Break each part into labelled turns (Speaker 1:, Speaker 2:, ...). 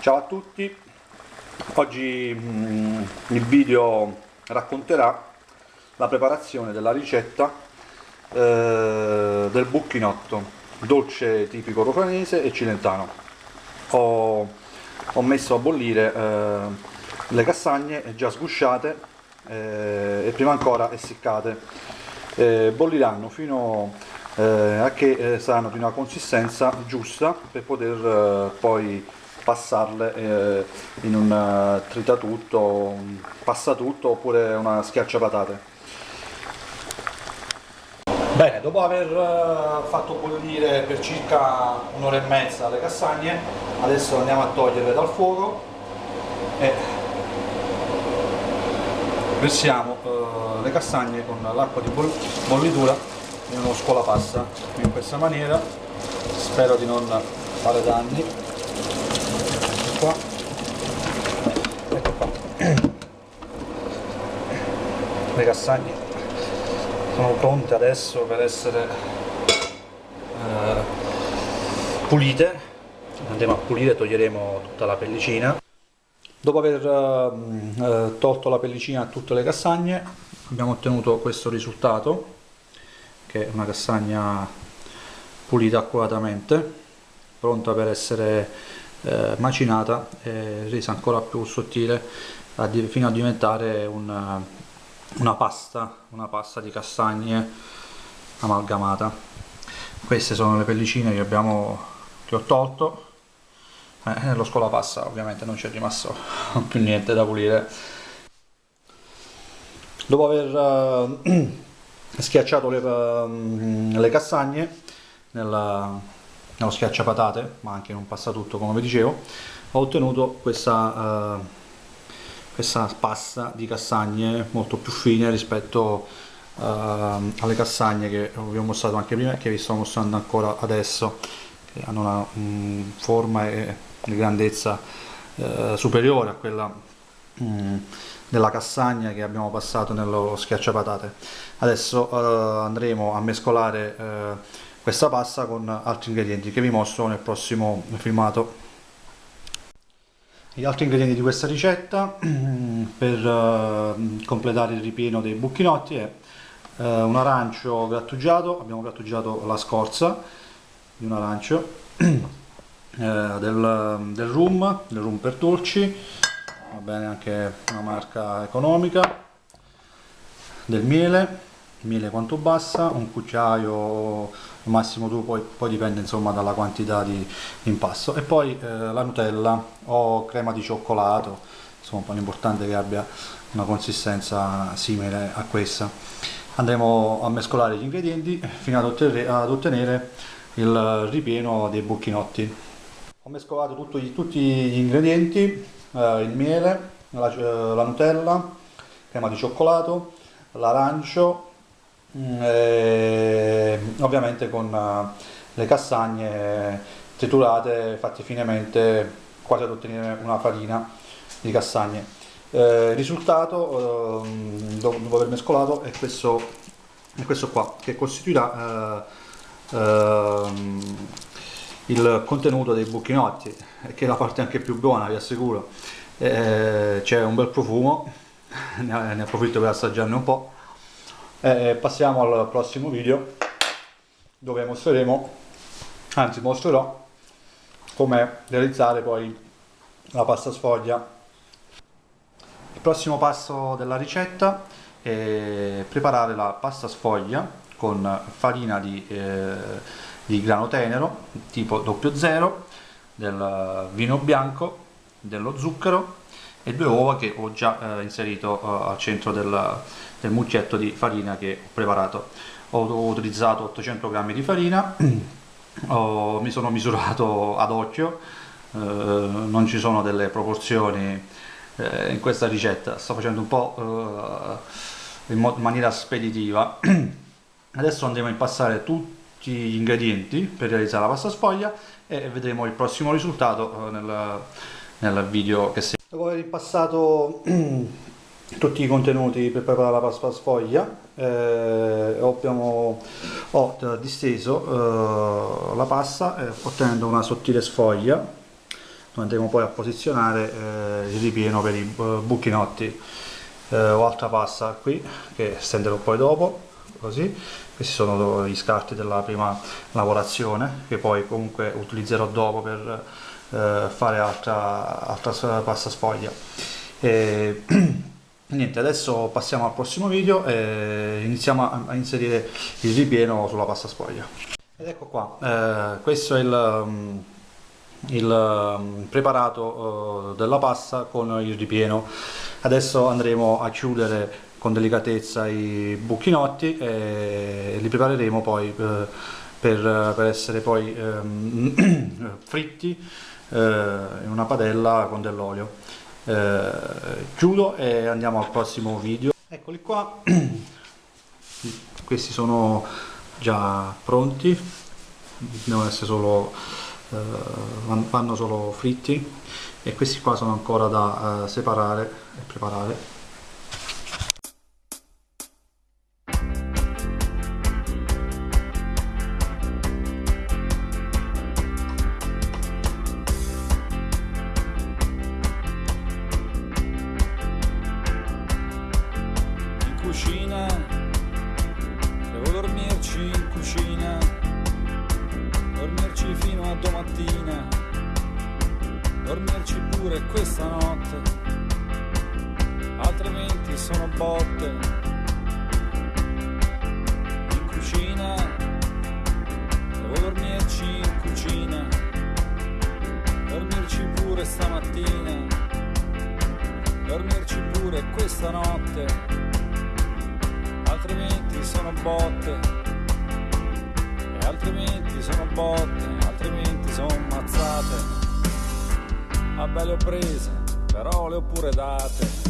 Speaker 1: Ciao a tutti, oggi mm, il video racconterà la preparazione della ricetta eh, del bucchinotto, dolce tipico rofanese e cilentano. Ho, ho messo a bollire eh, le castagne già sgusciate eh, e prima ancora essiccate. Eh, bolliranno fino eh, a che eh, saranno di una consistenza giusta per poter poi passarle eh, in un uh, tritatutto, un passatutto oppure una schiacciapatate. Bene, dopo aver uh, fatto bollire per circa un'ora e mezza le castagne, adesso andiamo a toglierle dal fuoco e versiamo uh, le castagne con l'acqua di bollitura in uno scolapasta in questa maniera spero di non fare danni qua. Ecco qua. Le castagne sono pronte adesso per essere eh, pulite. Andremo a pulire toglieremo tutta la pellicina. Dopo aver eh, eh, tolto la pellicina a tutte le castagne abbiamo ottenuto questo risultato che è una castagna pulita accuratamente pronta per essere eh, macinata e resa ancora più sottile a, fino a diventare una, una pasta, una pasta di castagne amalgamata. Queste sono le pellicine che, abbiamo, che ho tolto. Eh, nello scolapasta ovviamente non c'è rimasto più niente da pulire. Dopo aver uh, schiacciato le, uh, le castagne nella, nello schiacciapatate ma anche in un passatutto come vi dicevo. Ho ottenuto questa, uh, questa pasta di castagne molto più fine rispetto uh, alle castagne che vi ho mostrato anche prima e che vi sto mostrando ancora adesso che hanno una um, forma e grandezza uh, superiore a quella um, della castagna che abbiamo passato nello schiacciapatate. Adesso andremo a mescolare questa pasta con altri ingredienti che vi mostro nel prossimo filmato. Gli altri ingredienti di questa ricetta per uh, completare il ripieno dei bucchinotti è uh, un arancio grattugiato. Abbiamo grattugiato la scorza di un arancio uh, del, del rum del rum per dolci. Va bene anche una marca economica. Del miele miele quanto bassa, un cucchiaio massimo tu poi, poi dipende insomma dalla quantità di, impasto. E poi eh, la Nutella o crema di cioccolato insomma l'importante è che abbia una consistenza simile a questa. Andremo a mescolare gli ingredienti fino ad ottenere, ad ottenere il ripieno dei bucchinotti. Ho mescolato tutti, tutti gli ingredienti eh, il miele la, eh, la Nutella crema di cioccolato l'arancio e, ovviamente con eh, le castagne triturate fatte finemente quasi ad ottenere una farina di castagne. Eh, il risultato eh, dopo aver mescolato è questo, è questo qua che costituirà eh, ehm, il contenuto dei bucchinotti che è la parte anche più buona vi assicuro. Eh, c'è un bel profumo ne approfitto per assaggiarne un po' eh, passiamo al prossimo video dove mostreremo anzi mostrerò come realizzare poi la pasta sfoglia. Il prossimo passo della ricetta è preparare la pasta sfoglia con farina di, eh, di grano tenero tipo 00 del vino bianco dello zucchero e due uova che ho già eh, inserito eh, al centro del, del mucchietto di farina che ho preparato. Ho utilizzato 800 g di farina. Ho, mi sono misurato ad occhio. Eh, non ci sono delle proporzioni eh, in questa ricetta. Sto facendo un po' eh, in, in maniera speditiva. Adesso andremo a impastare tutti gli ingredienti per realizzare la pasta sfoglia e vedremo il prossimo risultato eh, nel, nel video che segue dopo aver impassato tutti i contenuti per preparare la pasta sfoglia eh, abbiamo, ho disteso eh, la pasta eh, ottenendo una sottile sfoglia dove andremo poi a posizionare eh, il ripieno per i buchinotti. Eh, o altra pasta qui che stenderò poi dopo così questi sono gli scarti della prima lavorazione che poi comunque utilizzerò dopo per eh, fare altra, altra pasta sfoglia. E, niente adesso passiamo al prossimo video e iniziamo a, a inserire il ripieno sulla pasta sfoglia. Ed ecco qua eh, questo è il um, il um, preparato uh, della pasta con il ripieno. Adesso andremo a chiudere con delicatezza i buchinotti e li prepareremo poi uh, per, per, essere poi um, fritti in una padella con dell'olio. Chiudo e andiamo al prossimo video. Eccoli qua. Questi sono già pronti. Devono essere solo eh, vanno solo fritti. E questi qua sono ancora da separare e preparare
Speaker 2: questa notte, altrimenti sono botte. In cucina, devo dormirci in cucina, dormirci pure stamattina, dormirci pure questa notte, altrimenti sono botte altrimenti sono botte, altrimenti sono mazzate. A belle ho prese, però le ho pure date.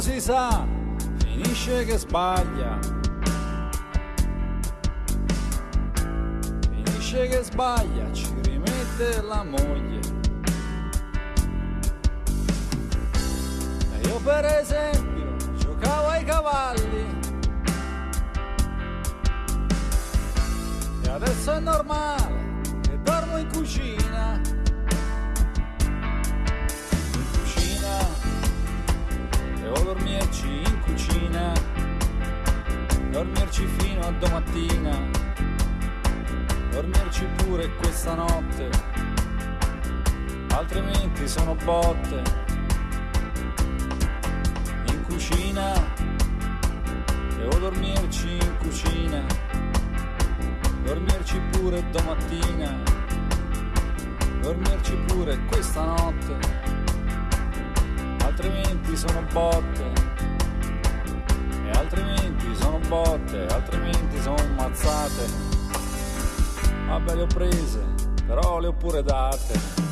Speaker 2: si finisce che sbaglia. Che sbaglia, ci rimette la moglie. E io per esempio giocavo ai cavalli. E adesso è normale che dormo in cucina. Devo dormirci in cucina, dormirci fino a domattina, dormirci pure questa notte, altrimenti sono botte. In cucina, devo dormirci in cucina, dormirci pure domattina, dormirci pure questa notte. Altrimenti sono botte, e altrimenti sono botte, altrimenti sono mazzate. Vabbè le ho prese, però le ho pure date.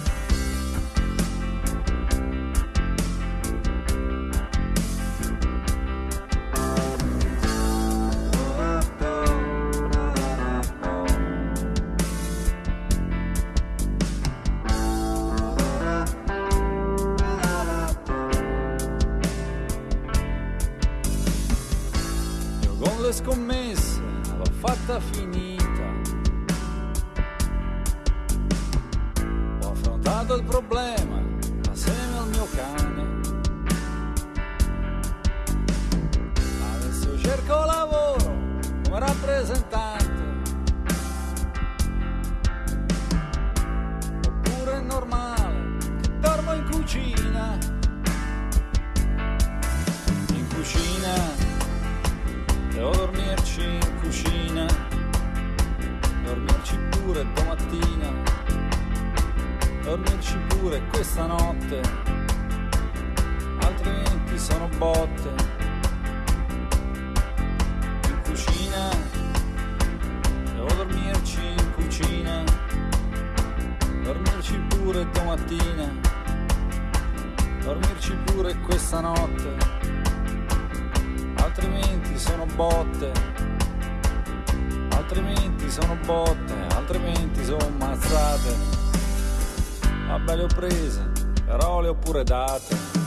Speaker 2: Rappresentante. Oppure è normale che dormo in cucina. In cucina Devo dormirci in cucina, dormirci pure domattina, dormirci pure questa notte, altrimenti sono botte.
Speaker 3: Vabbè le ho prese, però le ho pure date.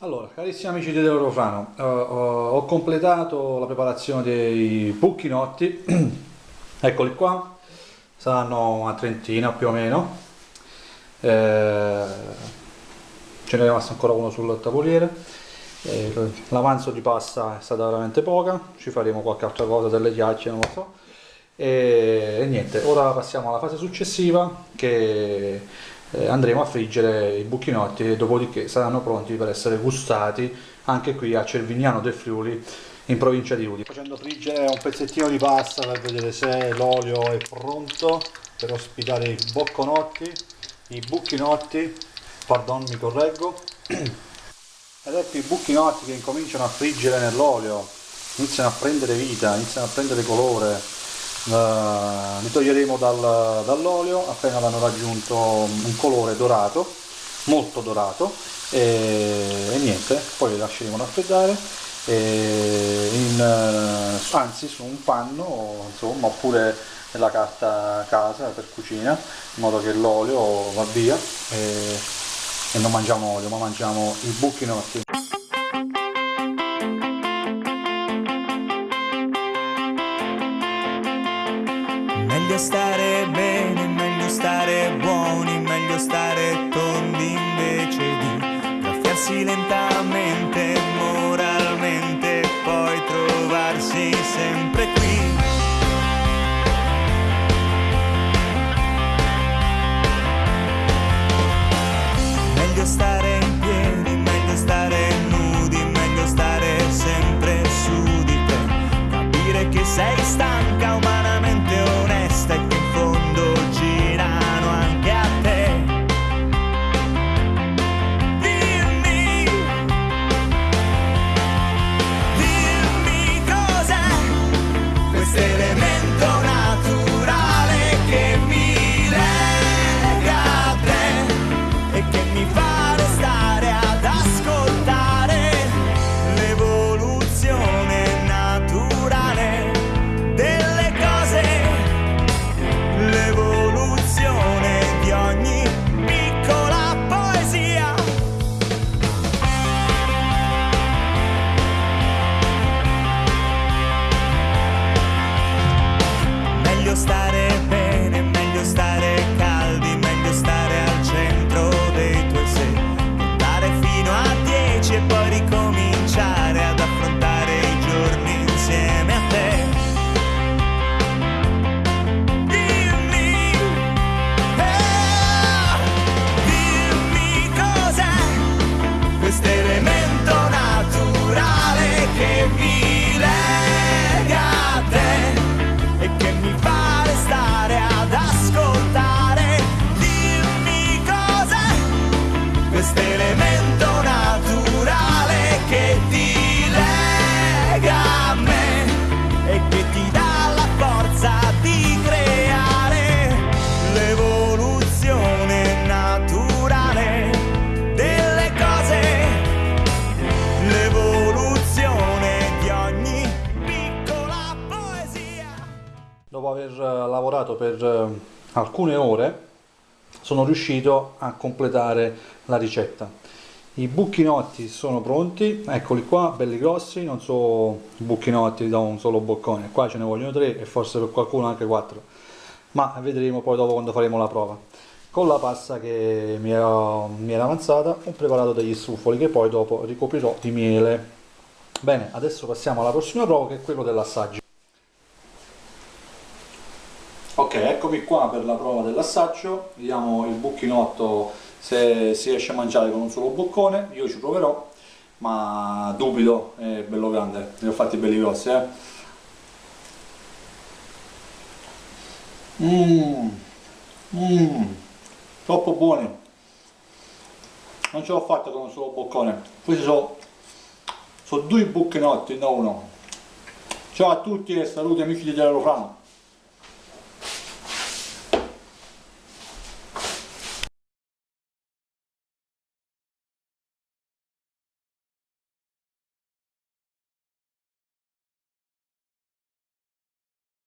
Speaker 1: Allora, carissimi amici di Eurofrano, uh, uh, ho completato la preparazione dei bucchinotti, eccoli qua, saranno una trentina più o meno, eh, ce n'è rimasto ancora uno sul tavoliere, eh, l'avanzo di pasta è stata veramente poca, ci faremo qualche altra cosa, delle ghiacce, non lo so, e, e niente, ora passiamo alla fase successiva che eh, andremo a friggere i buchinotti e dopodiché saranno pronti per essere gustati anche qui a Cervignano del Friuli in provincia di Udine. Facendo friggere un pezzettino di pasta per vedere se l'olio è pronto per ospitare i bocconotti, i bucchinotti, pardon mi correggo, ed ecco i bucchinotti che incominciano a friggere nell'olio, iniziano a prendere vita, iniziano a prendere colore, li toglieremo dal, dall'olio appena hanno raggiunto un colore dorato molto dorato e, e niente poi li lasceremo raffreddare in, uh, anzi su un panno insomma oppure nella carta casa per cucina in modo che l'olio va via e, e non mangiamo olio ma mangiamo i buchinotti
Speaker 2: Meglio di
Speaker 1: lavorato per eh, alcune ore sono riuscito a completare la ricetta. I bucchinotti sono pronti eccoli qua belli grossi non so bucchinotti da un solo boccone qua ce ne vogliono tre e forse per qualcuno anche quattro ma vedremo poi dopo quando faremo la prova. Con la pasta che mi era, mi era avanzata ho preparato degli struffoli che poi dopo ricoprirò di miele. Bene adesso passiamo alla prossima prova che è quello dell'assaggio eccomi qua per la prova dell'assaggio, vediamo il bucchinotto se si riesce a mangiare con un solo boccone, io ci proverò, ma dubito, è bello grande, li ho fatti belli grossi, eh. Mmm, mmm, troppo buoni. Non ce l'ho fatta con un solo boccone. Questi sono, sono due bucchinotti, non uno. Ciao a tutti e saluti amici di Telero Frano.